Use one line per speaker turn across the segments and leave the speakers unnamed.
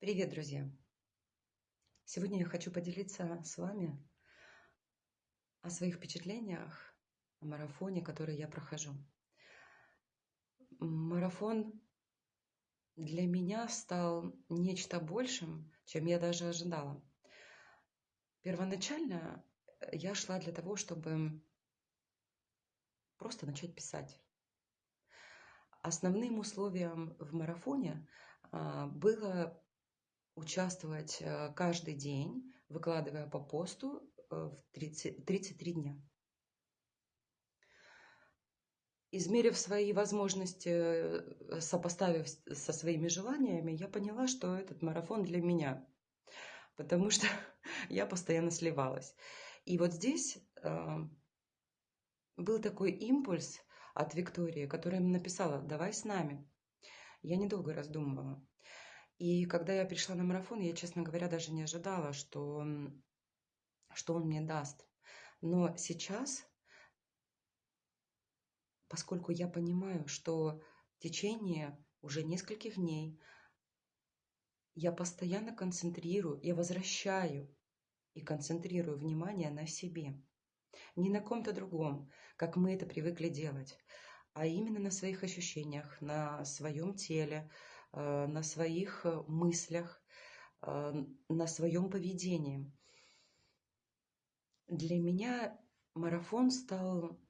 Привет, друзья! Сегодня я хочу поделиться с вами о своих впечатлениях о марафоне, который я прохожу. Марафон для меня стал нечто большим, чем я даже ожидала. Первоначально я шла для того, чтобы просто начать писать. Основным условием в марафоне а, было участвовать э, каждый день, выкладывая по посту э, в 30, 33 дня. Измерив свои возможности, э, сопоставив со своими желаниями, я поняла, что этот марафон для меня, потому что я постоянно сливалась. И вот здесь был такой импульс от Виктории, которая написала «давай с нами». Я недолго раздумывала. И когда я пришла на марафон, я, честно говоря, даже не ожидала, что, что он мне даст. Но сейчас, поскольку я понимаю, что в течение уже нескольких дней я постоянно концентрирую, я возвращаю и концентрирую внимание на себе. Не на ком-то другом, как мы это привыкли делать, а именно на своих ощущениях, на своем теле, на своих э, мыслях, э, на своем поведении. Для меня марафон стал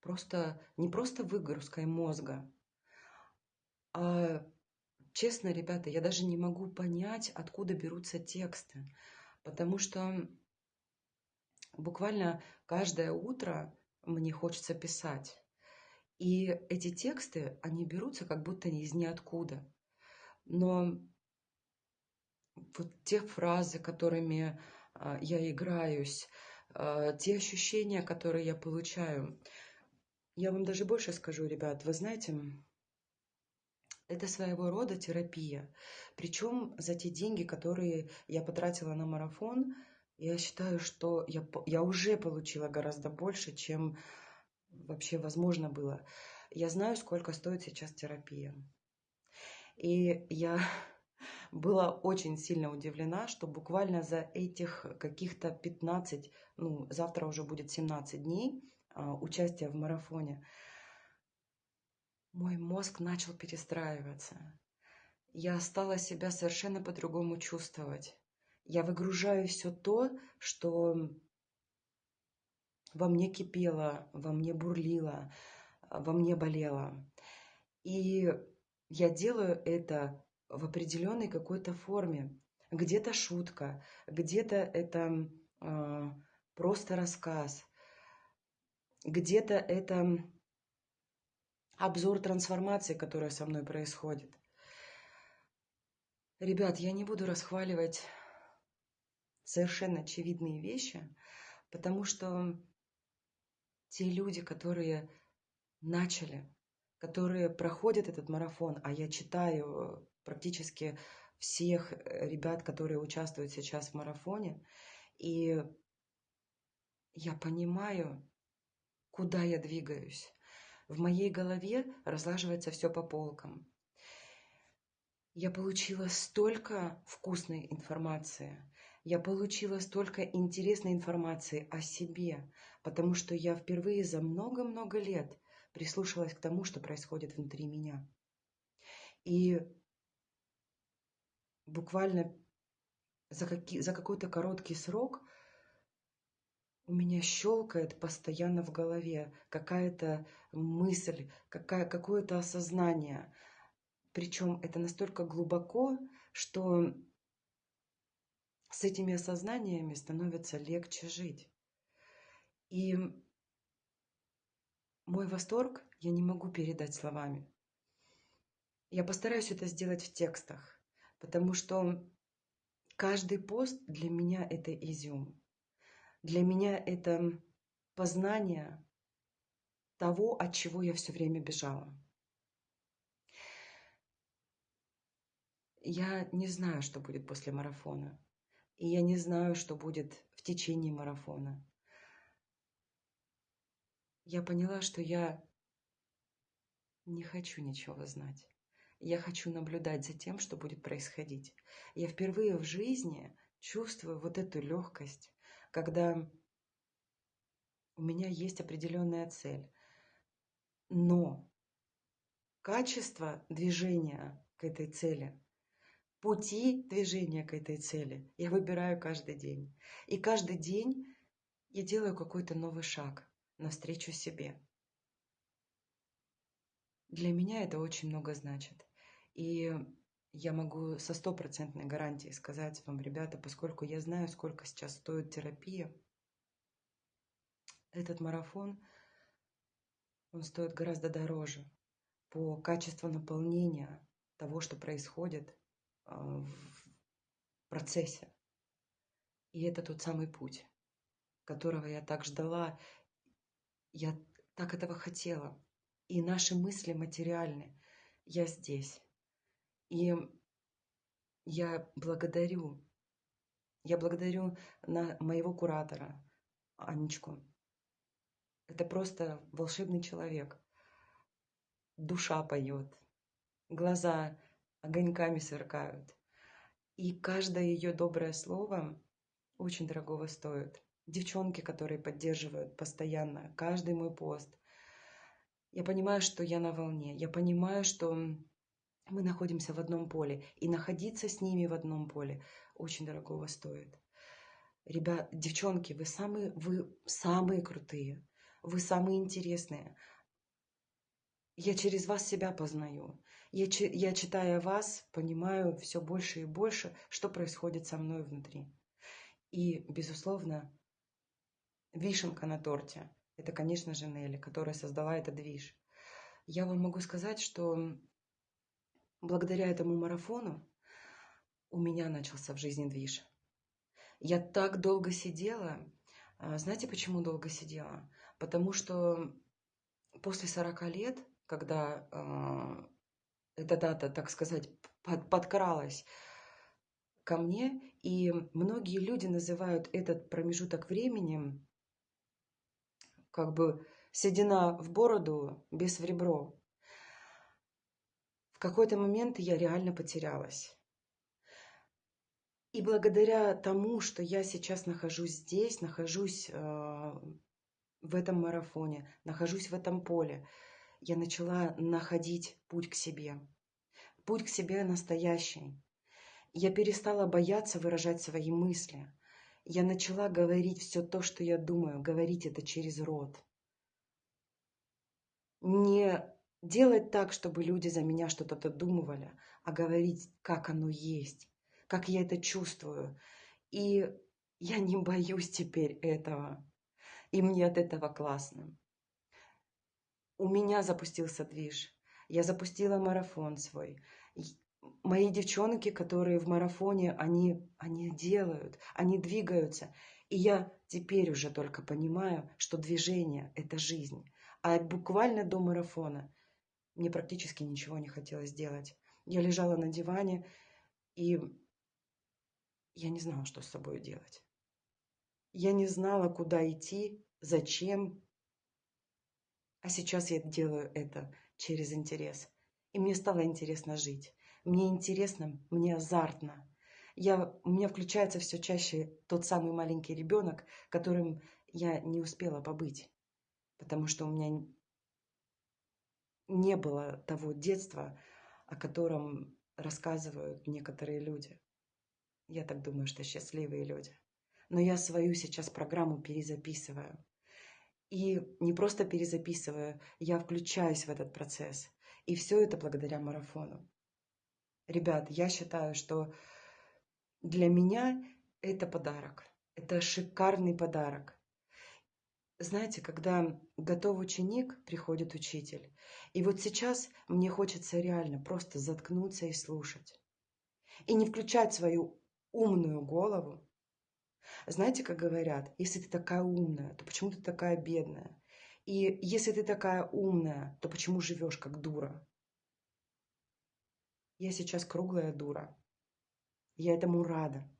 просто не просто выгрузкой мозга, а честно, ребята, я даже не могу понять, откуда берутся тексты, потому что буквально каждое утро мне хочется писать. И эти тексты, они берутся как будто из ниоткуда. Но вот те фразы, которыми а, я играюсь, а, те ощущения, которые я получаю, я вам даже больше скажу, ребят, вы знаете, это своего рода терапия. Причем за те деньги, которые я потратила на марафон, я считаю, что я, я уже получила гораздо больше, чем вообще возможно было. Я знаю, сколько стоит сейчас терапия. И я была очень сильно удивлена, что буквально за этих каких-то 15, ну, завтра уже будет 17 дней а, участия в марафоне, мой мозг начал перестраиваться. Я стала себя совершенно по-другому чувствовать. Я выгружаю все то, что во мне кипело, во мне бурлило, во мне болело. И я делаю это в определенной какой-то форме. Где-то шутка, где-то это э, просто рассказ, где-то это обзор трансформации, которая со мной происходит. Ребят, я не буду расхваливать совершенно очевидные вещи, потому что те люди, которые начали, которые проходят этот марафон, а я читаю э, практически всех э, ребят, которые участвуют сейчас в марафоне, и я понимаю, куда я двигаюсь. В моей голове разлаживается все по полкам. Я получила столько вкусной информации, я получила столько интересной информации о себе, потому что я впервые за много-много лет прислушалась к тому, что происходит внутри меня. И буквально за, какие, за какой-то короткий срок у меня щелкает постоянно в голове какая-то мысль, какая, какое-то осознание. Причем это настолько глубоко, что с этими осознаниями становится легче жить. И мой восторг я не могу передать словами. Я постараюсь это сделать в текстах, потому что каждый пост для меня это изюм. Для меня это познание того, от чего я все время бежала. Я не знаю, что будет после марафона. И я не знаю, что будет в течение марафона. Я поняла, что я не хочу ничего знать. Я хочу наблюдать за тем, что будет происходить. Я впервые в жизни чувствую вот эту легкость, когда у меня есть определенная цель. Но качество движения к этой цели, пути движения к этой цели я выбираю каждый день. И каждый день я делаю какой-то новый шаг навстречу себе. Для меня это очень много значит. И я могу со стопроцентной гарантией сказать вам, ребята, поскольку я знаю, сколько сейчас стоит терапия, этот марафон, он стоит гораздо дороже по качеству наполнения того, что происходит в процессе. И это тот самый путь, которого я так ждала, я так этого хотела. И наши мысли материальны. Я здесь. И я благодарю, я благодарю на моего куратора, Анечку, это просто волшебный человек. Душа поет, глаза огоньками сверкают. И каждое ее доброе слово очень дорогого стоит. Девчонки, которые поддерживают постоянно каждый мой пост. Я понимаю, что я на волне. Я понимаю, что мы находимся в одном поле. И находиться с ними в одном поле очень дорогого стоит. Ребят, девчонки, вы самые, вы самые крутые. Вы самые интересные. Я через вас себя познаю. Я, я читая вас, понимаю все больше и больше, что происходит со мной внутри. И, безусловно, вишенка на торте – это, конечно же, Нелли, которая создала этот движ. Я вам могу сказать, что благодаря этому марафону у меня начался в жизни движ. Я так долго сидела. А, знаете, почему долго сидела? Потому что после 40 лет, когда э, эта дата, так сказать, под, подкралась ко мне, и многие люди называют этот промежуток времени как бы седина в бороду, без в ребро. В какой-то момент я реально потерялась. И благодаря тому, что я сейчас нахожусь здесь, нахожусь э, в этом марафоне, нахожусь в этом поле, я начала находить путь к себе. Путь к себе настоящий. Я перестала бояться выражать свои мысли. Я начала говорить все то, что я думаю, говорить это через рот. Не делать так, чтобы люди за меня что-то додумывали, а говорить, как оно есть, как я это чувствую. И я не боюсь теперь этого. И мне от этого классно. У меня запустился движ. Я запустила марафон свой. Мои девчонки, которые в марафоне, они, они делают, они двигаются. И я теперь уже только понимаю, что движение – это жизнь. А буквально до марафона мне практически ничего не хотелось делать. Я лежала на диване, и я не знала, что с собой делать. Я не знала, куда идти, зачем. А сейчас я делаю это через интерес. И мне стало интересно жить. Мне интересно, мне азартно. Я, у меня включается все чаще тот самый маленький ребенок, которым я не успела побыть. Потому что у меня не было того детства, о котором рассказывают некоторые люди. Я так думаю, что счастливые люди но я свою сейчас программу перезаписываю. И не просто перезаписываю, я включаюсь в этот процесс. И все это благодаря марафону. Ребят, я считаю, что для меня это подарок. Это шикарный подарок. Знаете, когда готов ученик, приходит учитель. И вот сейчас мне хочется реально просто заткнуться и слушать. И не включать свою умную голову, знаете, как говорят, если ты такая умная, то почему ты такая бедная? И если ты такая умная, то почему живешь как дура? Я сейчас круглая дура. Я этому рада,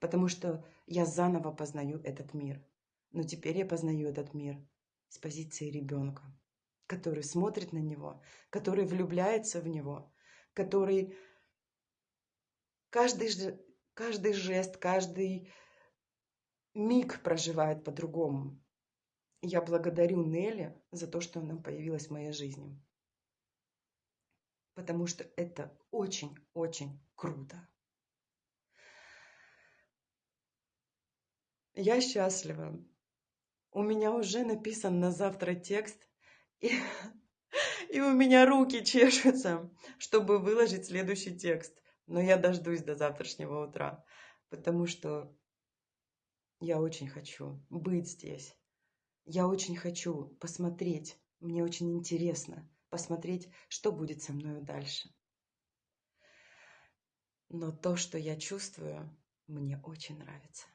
потому что я заново познаю этот мир. Но теперь я познаю этот мир с позиции ребенка, который смотрит на него, который влюбляется в него, который каждый, каждый жест, каждый миг проживает по-другому. Я благодарю Нелли за то, что она появилась в моей жизни. Потому что это очень-очень круто. Я счастлива. У меня уже написан на завтра текст, и, и у меня руки чешутся, чтобы выложить следующий текст. Но я дождусь до завтрашнего утра, потому что я очень хочу быть здесь. Я очень хочу посмотреть, мне очень интересно посмотреть, что будет со мной дальше. Но то, что я чувствую, мне очень нравится.